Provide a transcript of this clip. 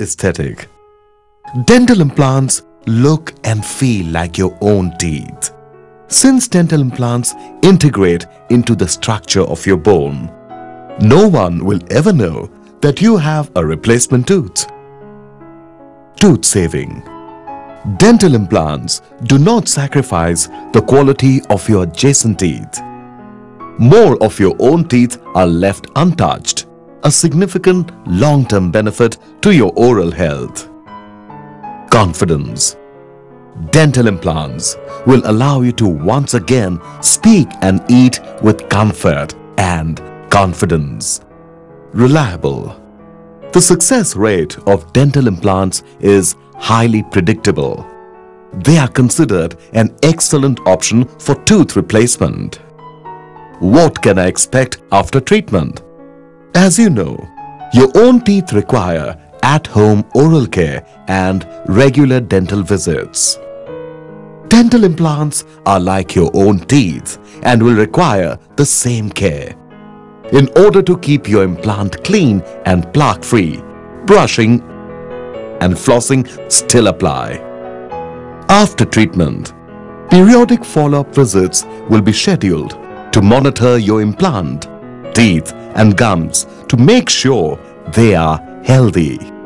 aesthetic. Dental implants look and feel like your own teeth. Since dental implants integrate into the structure of your bone, no one will ever know that you have a replacement tooth. Tooth saving. Dental implants do not sacrifice the quality of your adjacent teeth. More of your own teeth are left untouched, a significant long-term benefit to your oral health. Confidence. Dental implants will allow you to once again speak and eat with comfort and confidence. Reliable. The success rate of dental implants is highly predictable. They are considered an excellent option for tooth replacement. What can I expect after treatment? As you know, your own teeth require at-home oral care and regular dental visits. Dental implants are like your own teeth and will require the same care. In order to keep your implant clean and plaque-free, brushing and flossing still apply. After treatment, periodic follow-up visits will be scheduled to monitor your implant, teeth and gums to make sure they are healthy.